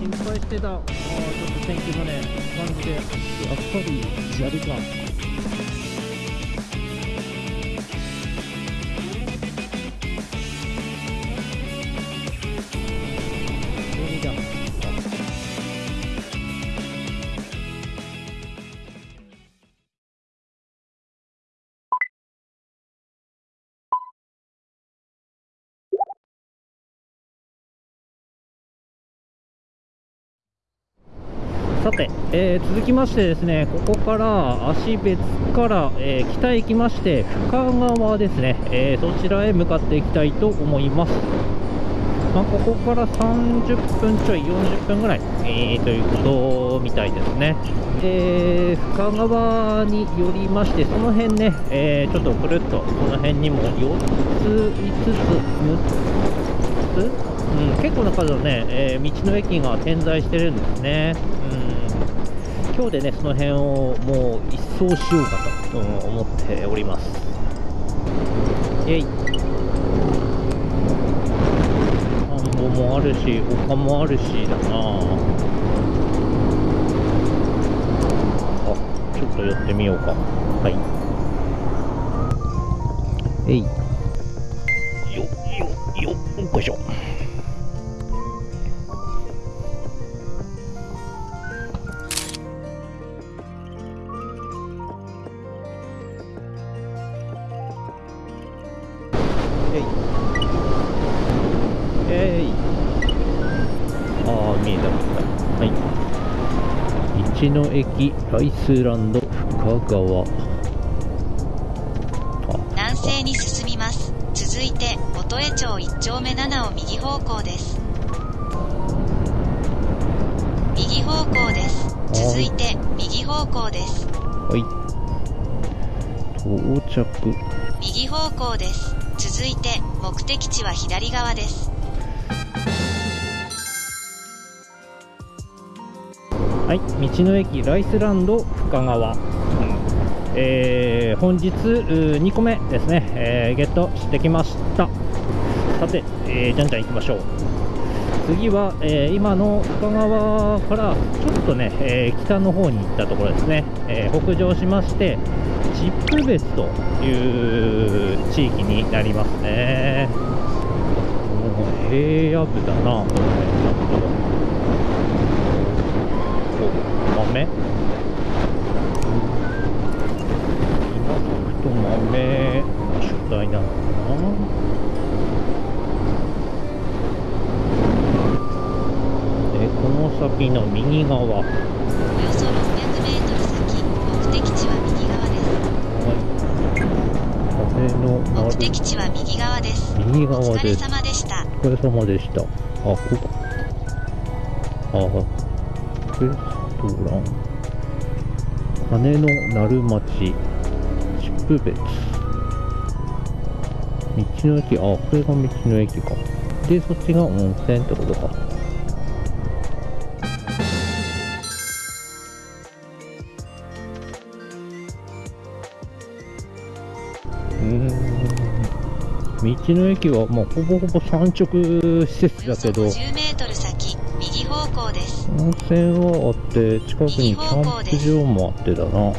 心配してた。あちょっと天気もね感じでやっぱり砂利か。さて、えー続きましてですね、ここから足別から、えー北へ行きまして、深川ですね、えーそちらへ向かっていきたいと思います。まあ、ここから30分ちょい、40分ぐらい、えーということみたいですね。で、深川によりまして、その辺ね、えちょっとくるっと、この辺にも4つ、5つ、6つ？うん、結構な数のね、え道の駅が点在してるんですね。うん、今日でね、その辺をもう一掃しようかと、うん思っております。イェイ。田んぼもあるし、丘もあるしだなあ、ちょっと寄ってみようか。はい。えい。道の駅ライスランド深川。南西に進みます。続いて、元江町1丁目7を右方向です。右方向です。続いて、右方向です。はい。到着。右方向です。続いて、目的地は左側です。はい、道の駅ライスランド深川、えー本日うー2個目ですね、えーゲットしてきました。さて、えーじゃんじゃん行きましょう。次は、えー今の深川からちょっとね、えー北の方に行ったところですね、えー北上しましてチップ別という地域になりますね。もう平野部だな。この辺ちゃんとお豆？と豆が主体なのかな？でこの先の右側。はおよそ600メートル先、目的地は右側です。い。風のな目る的地は右側です。右お疲れ様でした。お疲れ様でした。あここ。あレストラン羽の鳴町チップ別。道の駅あこれが道の駅か。でそっちが温泉ってことか。うん。道の駅はもうほぼほぼ産直施設だけど。温泉はあって近くにキャンプ場もあってだな。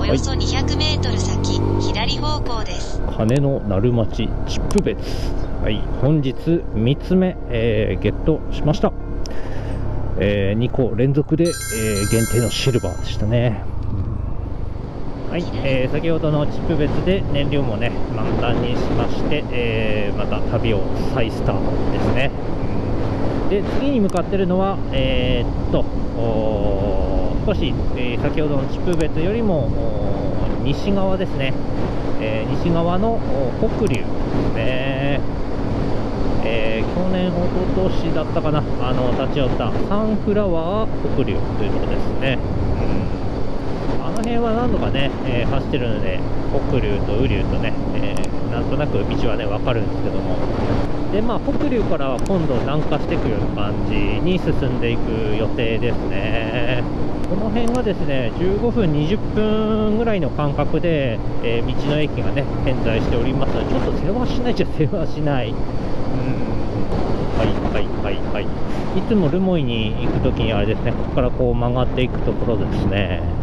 およそ200メートル先、左方向です。羽の鳴町チップ別。はい。本日3つ目、えーゲットしました、え2個連続で、えー限定のシルバーでしたね。はい、えー先ほどのチップ別で燃料もね満タンにしまして、えーまた旅を再スタートですねで次に向かってるのはえーっと少し、えー先ほどのチップ別よりも西側ですね、えー西側の北流ですね。えー去年、一昨年だったかな、あの立ち寄ったサンフラワー北流というところですね。うん。あの辺は何度かね、えー走ってるので、北流と雨流とね、えーなんとなく道はね、わかるんですけども、で、まあ、北流からは今度南下していくような感じに進んでいく予定ですね。この辺がですね、15分、20分ぐらいの間隔で、えー道の駅がね、点在しておりますので、ちょっと世話しないじゃ世話しない。うんはいはいはい。いつも留萌に行くときにあれですね、ここからこう曲がっていくところですね。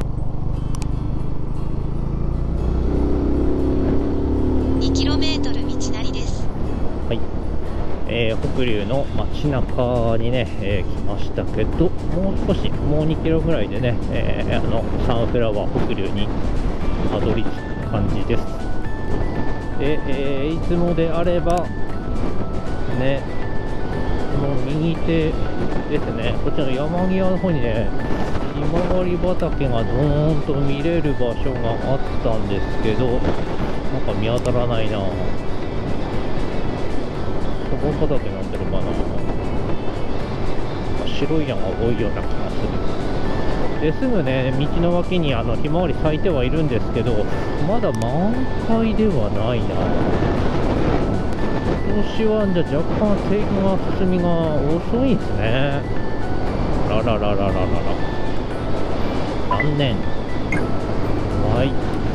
えー北流の街中にね、えー来ましたけど、もう少し、もう2キロぐらいでね、えーあの、サンフラワー北流にたどり着く感じです。で、えーいつもであれば、ね、この右手ですね、こっちの山際の方にね、ひまわり畑がどーんと見れる場所があったんですけど、なんか見当たらないなぁ。そこ畑になってるかな白いのが多いような気がする。ですぐね道の脇にあのひまわり咲いてはいるんですけどまだ満開ではないな。今年はじゃ若干生育が進みが遅いんですね。ららららららら残念。はい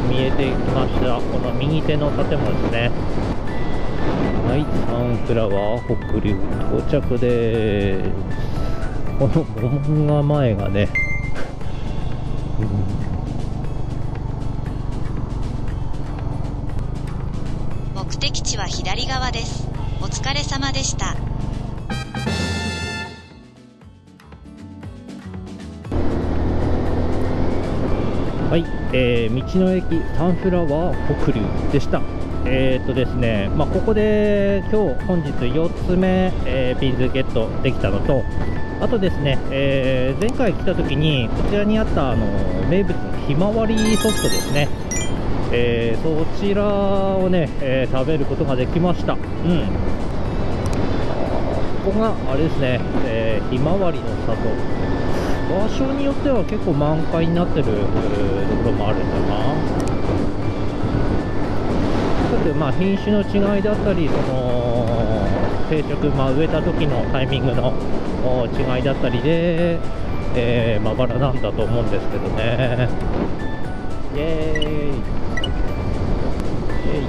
見えてきました。この右手の建物ですね。はい、サンフラワー北流到着です。この門が前がね、目的地は左側です。お疲れ様でした。はい、えー道の駅サンフラワー北流でした。えーっとですね、まあ、ここで今日本日4つ目、えービーズゲットできたのと、あとですね、えー前回来た時にこちらにあったあの名物のひまわりソフトですね、えーそちらをね、え食べることができました。うんここがあれですね、えーひまわりの里。場所によっては結構満開になってるところもあるんだな。ちょっとまあ品種の違いだったり、その定食、まあ、植えた時のタイミングの違いだったりで、えーまばらなんだと思うんですけどね。イエーイ。イエイ。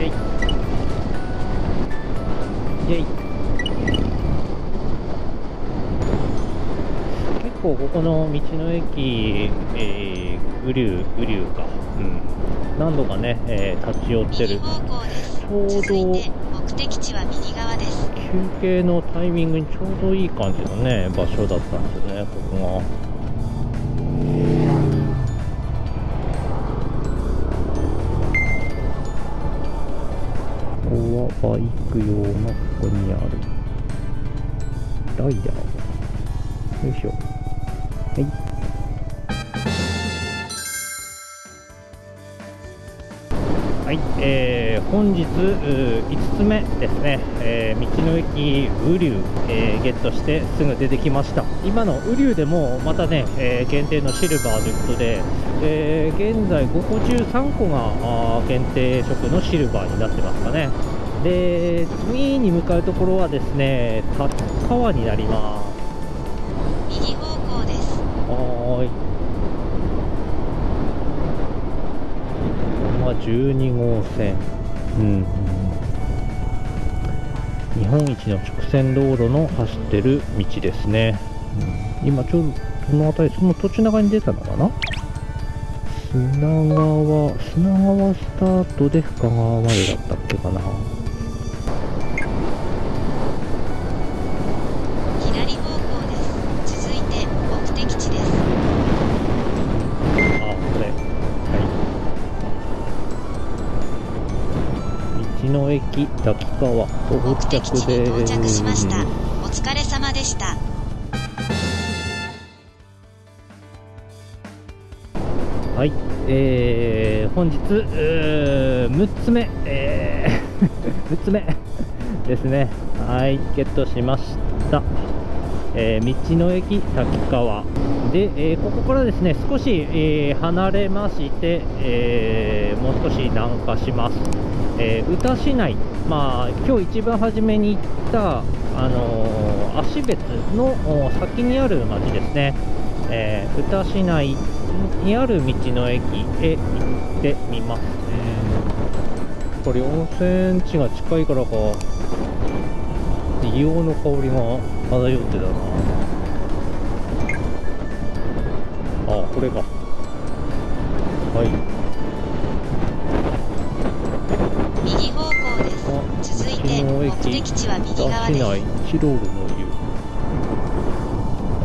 イエイ。イェイ。結構ここの道の駅、えー、雨竜、雨竜か、うん、何度かね、えー立ち寄ってる。ちょうど続いて目的地は右側です。休憩のタイミングにちょうどいい感じのね、場所だったんですよね、ここが。ここはバイク用のここにあるライダーよいしょはいはい、えー本日5つ目ですね、えー道の駅雨竜、えーゲットしてすぐ出てきました。今の雨竜でもまたね、えー限定のシルバーということで、えー現在5個中3個が限定色のシルバーになってますかね。で次に向かうところはですね立川になります右方向です。はーい。ここが12号線。うん。日本一の直線道路の走ってる道ですね。うん今ちょうどその辺り、その途中長に出たのかな？砂川、砂川スタートで深川までだったっけかな。駅滝川到目的着地にで到着しましたす。。お疲れ様でした。はい。えー、本日、うー6つ目、えー、6つ目ですね。はい、ゲットしました。えー道の駅滝川で、えーここからですね少し、えー離れまして、えーもう少し南下します、えー宇多市内、まあ、今日一番初めに行った、あのー芦別の先にある町ですね、えー宇多市内にある道の駅へ行ってみます、これ温泉地が近いからか硫黄の香りが漂ってたな。ああこれか。はい。目駅的地は右側市です。内。チロールの湯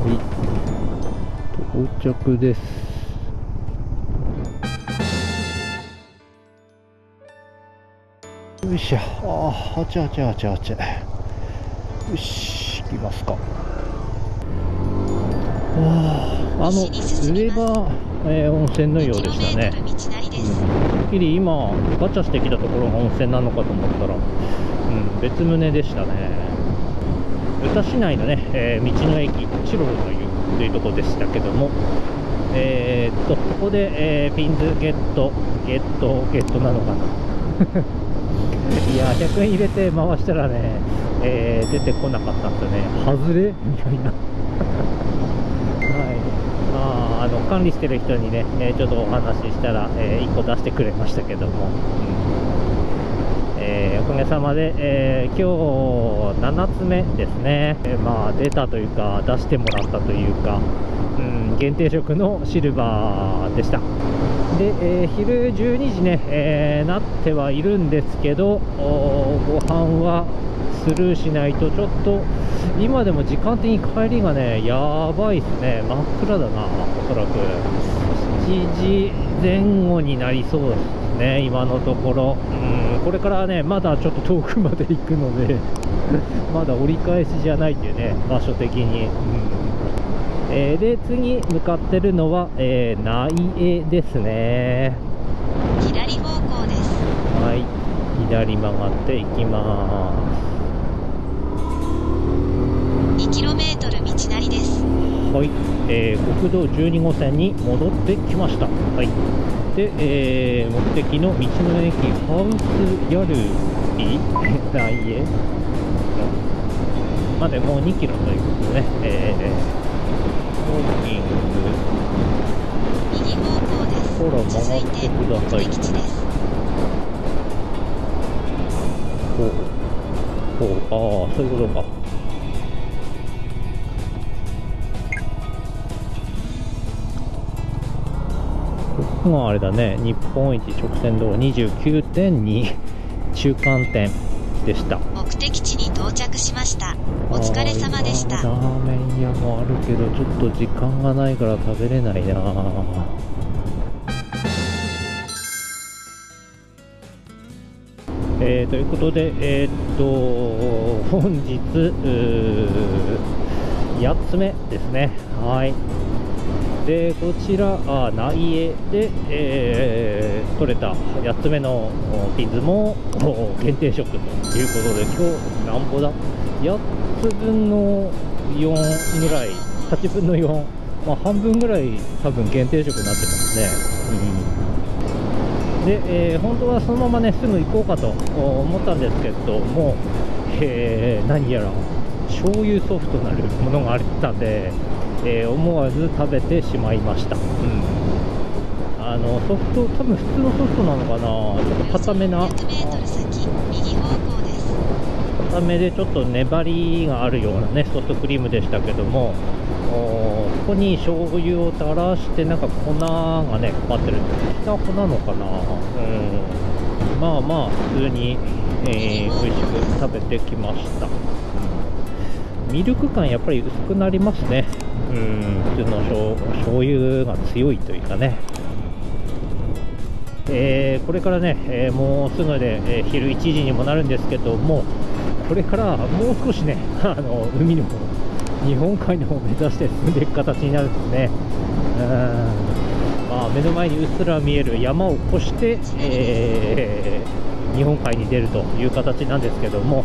はい。到着です。よいしょ。あーあちゃあちゃあちゃあち。ゃよし行きますか。あーあの上が、えー温泉のようでしたねっきり今ガチャしてきたところが温泉なのかと思ったら、うん、別棟でしたね宇多市内のね、えー道の駅チロルの湯というとこでしたけどもえーっとここで、えーピンズゲットゲットゲットなのかないや100円入れて回したらね、え出てこなかったん。ですよね外れみたいな、あ、あの管理してる人にね、えーちょっとお話ししたら、え1個出してくれましたけども、うん。えーおかげさまで、えー今日7つ目ですね、えーまあ、出たというか、出してもらったというか、うん、限定色のシルバーでした。で、えー昼12時ね、えーなってはいるんですけど、ご飯はスルーしないとちょっと今でも時間的に帰りがねやばいですね。真っ暗だなおそらく。7時前後になりそうですね今のところ。うんこれからねまだちょっと遠くまで行くので まだ折り返しじゃないっていうね場所的に、うん。えーで次向かってるのは、えー内江ですね。左方向です。はい、左曲がっていきま 2km 道なりです。す。はい、えー国道12号線に戻ってきました。はい。で、えー目的の道の駅ハウスヤルイ内へまでもう2キロということでね、えー、ウォーキング右方向です。ほら曲続いがっててくださいです。ほうほうああそういうことかここがあれだね日本一直線道29.2中間点でした目的地に到着しました。お疲れ様でした。ラーメン屋もあるけどちょっと時間がないから食べれないなえーということで、えーっと本日うー8つ目ですね。はいでこちらあ内江で、えー取れた8つ目のピンズも限定色ということで今日なんぼだ？8つ分の4ぐらい8分の4、まあ、半分ぐらい多分限定色になってますね、うん、で、えー本当はそのままねすぐ行こうかと思ったんですけども、えー何やら醤油ソフトなるものがあったんで、えー思わず食べてしまいました、うん、あのソフト多分普通のソフトなのかな？ちょっと固めな。600m 先、右方向です。固めでちょっと粘りがあるようなねソフトクリームでしたけども。ここに醤油を垂らしてなんか粉がねかかってる。きな粉なのかな？うん。まあまあ普通に、えー美味しく食べてきました。ミルク感やっぱり薄くなりますね。うん。普通の醤醤油が強いというかねえーこれからね、えーもうすぐで、えー昼1時にもなるんですけども、これからもう少しね、あの海の方、日本海の方を目指して進んでいく形になるんですね。うんまあ、目の前にうっすら見える山を越して、え日本海に出るという形なんですけども、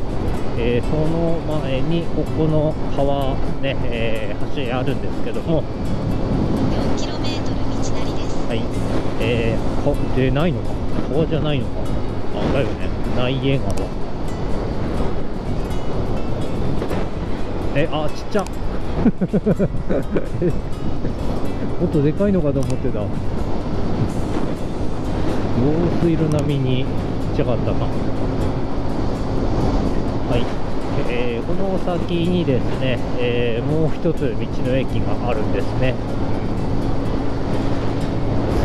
えその前にここの川、ねえ橋あるんですけども、はい、えー、でないのか、川じゃないのか、あ、だよね、内江川。え、あ、ちっちゃ。もっとでかいのかと思ってた。用水路並みにちっちゃかったか。はい、ええーこの先にですね、えーもう一つ道の駅があるんですね。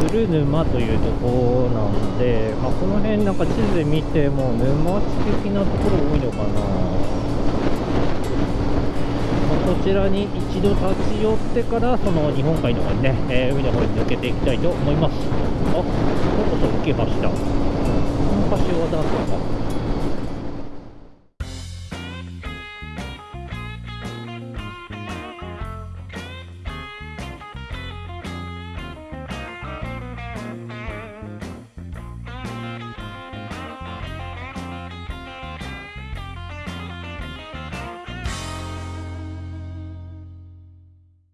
鶴沼というところなんで、まあ、この辺なんか地図で見ても沼地的なところ多いのかな、まあこちらに一度立ち寄ってからその日本海の方にね、えー海の方に抜けていきたいと思います。あそろそろ受けましたこの橋渡ったか。